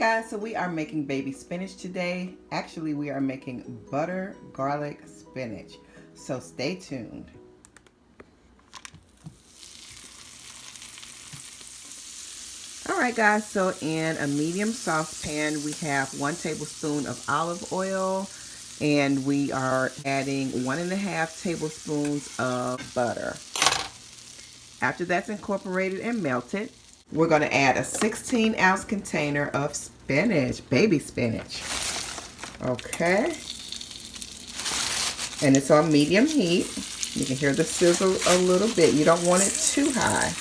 guys, so we are making baby spinach today. Actually, we are making butter garlic spinach. So stay tuned. Alright guys, so in a medium saucepan, we have one tablespoon of olive oil and we are adding one and a half tablespoons of butter. After that's incorporated and melted, we're going to add a 16 ounce container of spinach, baby spinach. Okay. And it's on medium heat. You can hear the sizzle a little bit. You don't want it too high.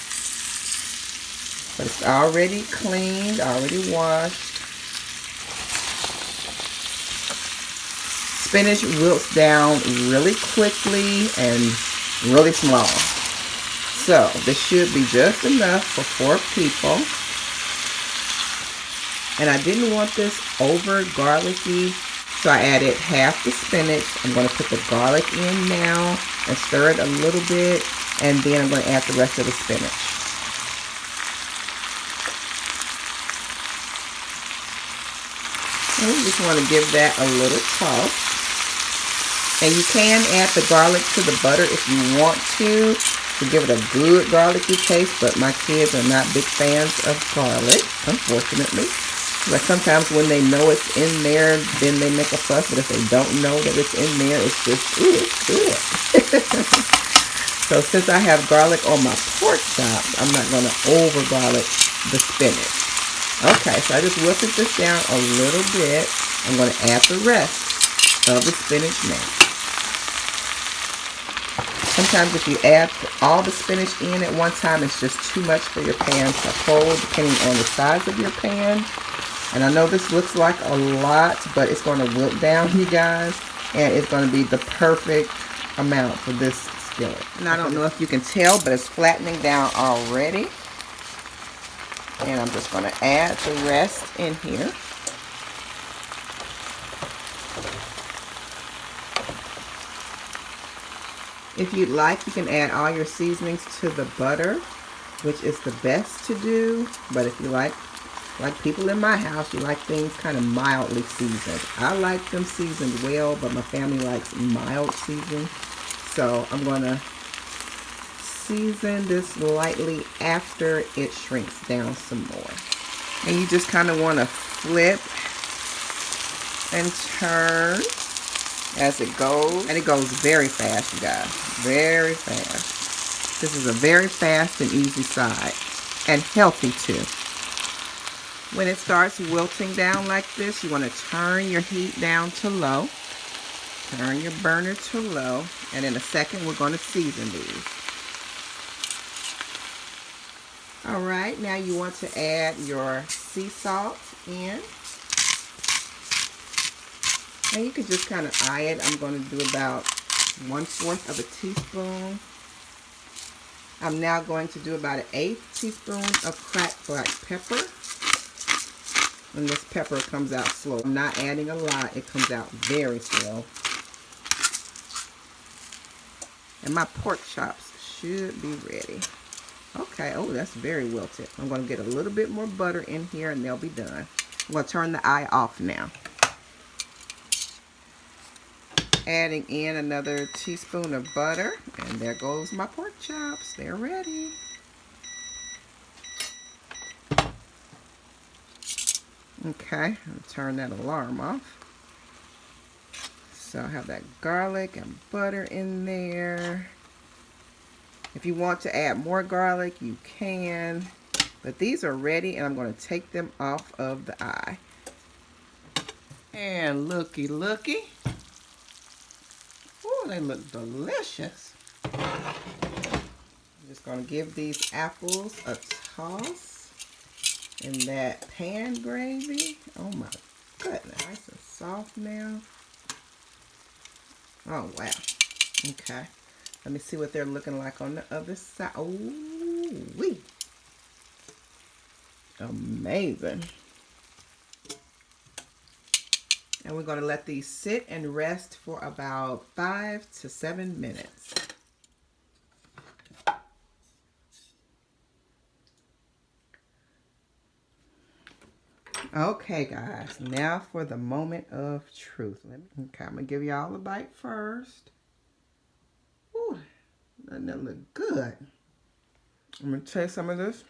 But it's already cleaned, already washed. Spinach wilts down really quickly and really small. So this should be just enough for four people. And I didn't want this over garlicky, so I added half the spinach. I'm going to put the garlic in now and stir it a little bit. And then I'm going to add the rest of the spinach. And we just want to give that a little toss. And you can add the garlic to the butter if you want to to give it a good garlicky taste, but my kids are not big fans of garlic, unfortunately. But sometimes when they know it's in there, then they make a fuss. But if they don't know that it's in there, it's just, ooh, it's good. so since I have garlic on my pork chops, I'm not going to over garlic the spinach. Okay, so I just wilted this down a little bit. I'm going to add the rest of the spinach now. Sometimes if you add all the spinach in at one time, it's just too much for your pan to hold, depending on the size of your pan. And I know this looks like a lot, but it's going to wilt down, you guys. And it's going to be the perfect amount for this skillet. And I don't know if you can tell, but it's flattening down already. And I'm just going to add the rest in here. If you'd like, you can add all your seasonings to the butter, which is the best to do. But if you like, like people in my house, you like things kind of mildly seasoned. I like them seasoned well, but my family likes mild seasoning. So I'm going to season this lightly after it shrinks down some more. And you just kind of want to flip and turn as it goes. And it goes very fast, you guys. Very fast. This is a very fast and easy side. And healthy, too. When it starts wilting down like this, you want to turn your heat down to low. Turn your burner to low. And in a second, we're going to season these. Alright, now you want to add your sea salt in. And you can just kind of eye it. I'm going to do about one-fourth of a teaspoon. I'm now going to do about an eighth teaspoon of cracked black pepper. And this pepper comes out slow. I'm not adding a lot. It comes out very slow. And my pork chops should be ready. Okay, oh, that's very wilted. I'm going to get a little bit more butter in here and they'll be done. I'm going to turn the eye off now adding in another teaspoon of butter. And there goes my pork chops. They're ready. Okay, I'll turn that alarm off. So I have that garlic and butter in there. If you want to add more garlic, you can. But these are ready and I'm going to take them off of the eye. And looky looky they look delicious. I'm just going to give these apples a toss in that pan gravy. Oh my goodness, nice and soft now. Oh wow. Okay. Let me see what they're looking like on the other side. Oh, wee. Amazing. And we're going to let these sit and rest for about five to seven minutes. Okay, guys, now for the moment of truth. Let me, okay, I'm gonna give y'all a bite first. Ooh, that look good. I'm gonna taste some of this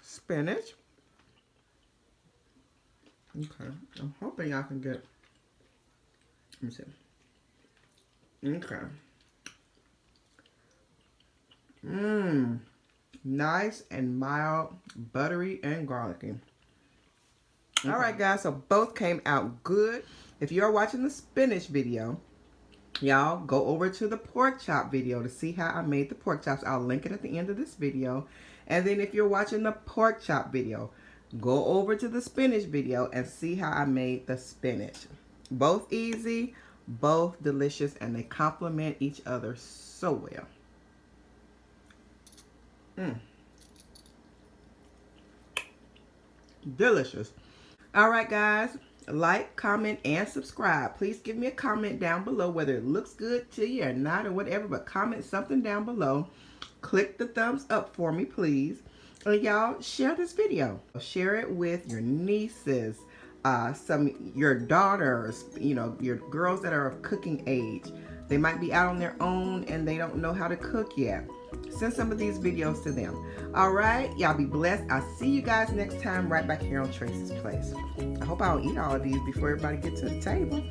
spinach. Okay, I'm hoping y'all can get. Let me see. Okay. Mmm, nice and mild, buttery and garlicky. Okay. All right, guys, so both came out good. If you're watching the spinach video, y'all go over to the pork chop video to see how I made the pork chops. I'll link it at the end of this video. And then if you're watching the pork chop video, go over to the spinach video and see how I made the spinach. Both easy, both delicious, and they complement each other so well. Mmm. Delicious. All right, guys. Like, comment, and subscribe. Please give me a comment down below whether it looks good to you or not or whatever. But comment something down below. Click the thumbs up for me, please. And y'all, share this video. Share it with your nieces, uh, some your daughters, you know, your girls that are of cooking age. They might be out on their own and they don't know how to cook yet. Send some of these videos to them. All right, y'all be blessed. I'll see you guys next time right back here on Tracy's Place. I hope I'll eat all of these before everybody gets to the table.